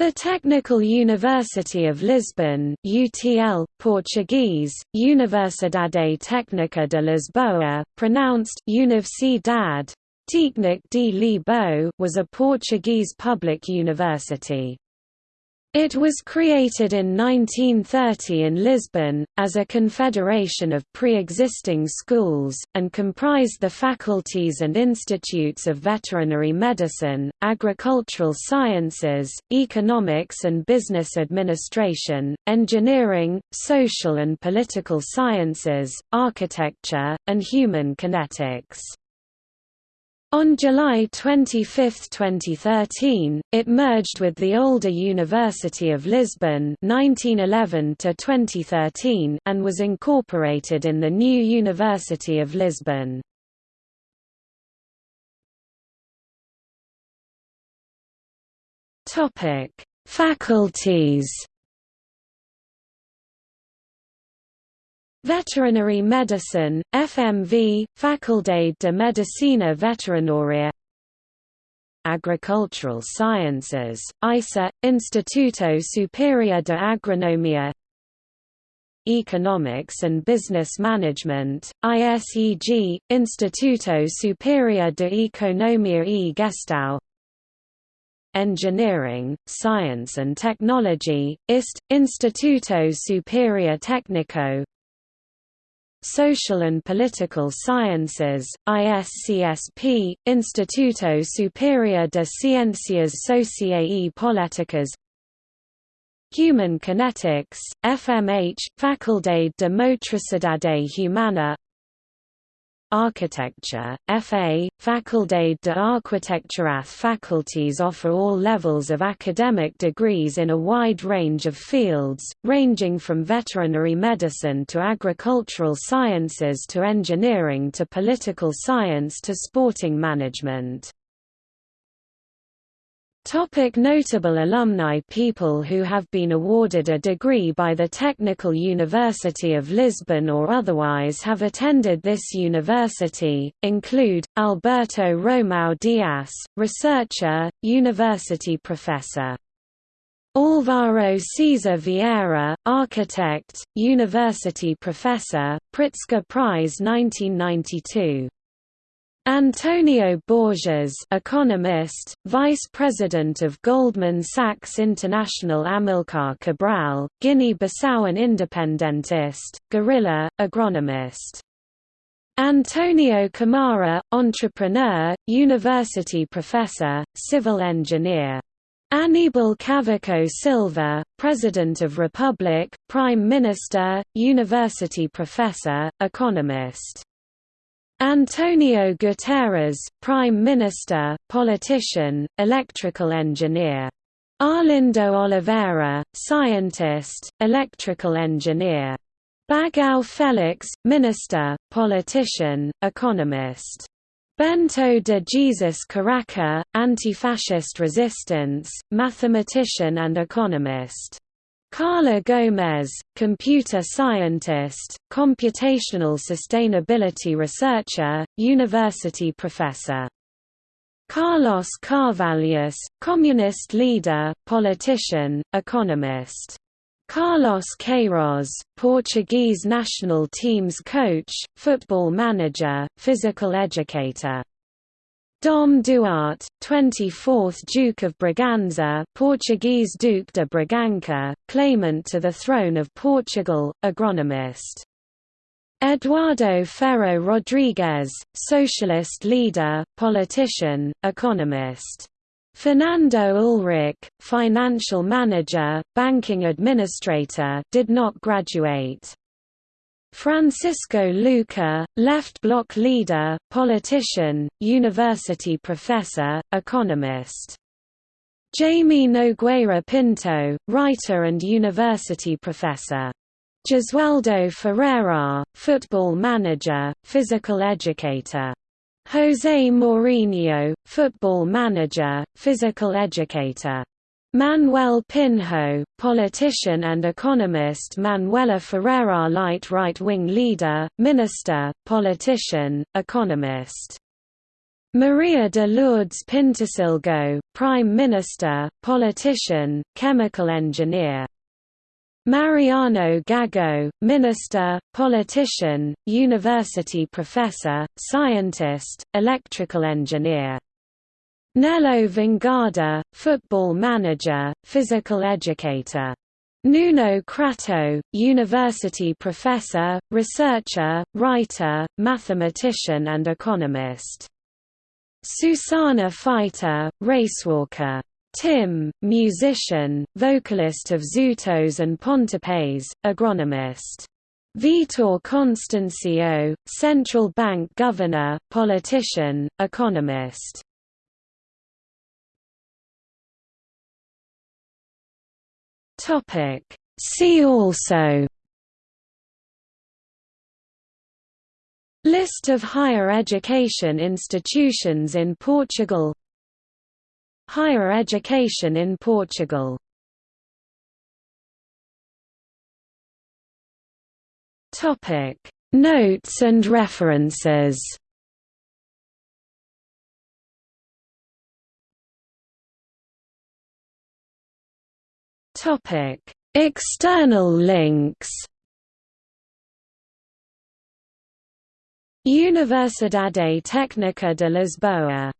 The Technical University of Lisbon UTL, Portuguese, Universidade Técnica de Lisboa, pronounced Universidade Técnica de Lisboa was a Portuguese public university. It was created in 1930 in Lisbon, as a confederation of pre-existing schools, and comprised the faculties and institutes of veterinary medicine, agricultural sciences, economics and business administration, engineering, social and political sciences, architecture, and human kinetics. On July 25, 2013, it merged with the older University of Lisbon 1911 -2013 and was incorporated in the new University of Lisbon. Faculties Veterinary Medicine, FMV, Faculdade de Medicina Veterinária Agricultural Sciences, ISA, Instituto Superior de Agronomia. Economics and Business Management, ISEG, Instituto Superior de Economia e Gestão. Engineering, Science and Technology, IST, Instituto Superior Técnico Social and Political Sciences, ISCSP, Instituto Superior de Ciencias Sociais e Políticas Human Kinetics, FMH, Faculdade de Motricidade Humana Architecture, FA, Faculdade de Arquitectura Faculties offer all levels of academic degrees in a wide range of fields, ranging from veterinary medicine to agricultural sciences to engineering to political science to sporting management. Topic notable alumni People who have been awarded a degree by the Technical University of Lisbon or otherwise have attended this university, include, Alberto Romão Dias, researcher, university professor. Álvaro Siza Vieira, architect, university professor, Pritzker Prize 1992. Antonio Borges economist, vice president of Goldman Sachs International Amilcar Cabral, Guinea-Bissauan independentist, guerrilla, agronomist. Antonio Camara, entrepreneur, university professor, civil engineer. Aníbal Cavaco Silva, President of Republic, Prime Minister, university professor, economist. Antonio Guterres, Prime Minister, politician, electrical engineer. Arlindo Oliveira, scientist, electrical engineer. Bagao Felix, minister, politician, economist. Bento de Jesus Caraca, anti-fascist resistance, mathematician and economist. Carla Gomes, computer scientist, computational sustainability researcher, university professor. Carlos Carvalhas, communist leader, politician, economist. Carlos Queiroz, Portuguese national team's coach, football manager, physical educator. Dom Duarte, 24th Duke of Braganza Portuguese Duque de Bragança, claimant to the throne of Portugal, agronomist. Eduardo Ferro Rodrigues, socialist leader, politician, economist. Fernando Ulrich, financial manager, banking administrator did not graduate. Francisco Louçã, left bloc leader, politician, university professor, economist. Jaime Nogueira Pinto, writer and university professor. Jesualdo Ferreira, football manager, physical educator. José Mourinho, football manager, physical educator. Manuel Pinho, politician and economist Manuela Ferreira Leite right-wing leader, minister, politician, economist Maria de Lourdes Pintasilgo, Prime Minister, politician, chemical engineer. Mariano Gago, minister, politician, university professor, scientist, electrical engineer. Nelo Vingada, football manager, physical educator. Nuno Crato, university professor, researcher, writer, mathematician and economist. Susana Feitor, racewalker. Tim, musician, vocalist of Xutos and Pontapés, agronomist. Vitor Constancio, central bank governor, politician, economist. Topic. See also. List of higher education institutions in Portugal. Higher education in Portugal. Topic. Notes and references Topic. External links Universidade Técnica de Lisboa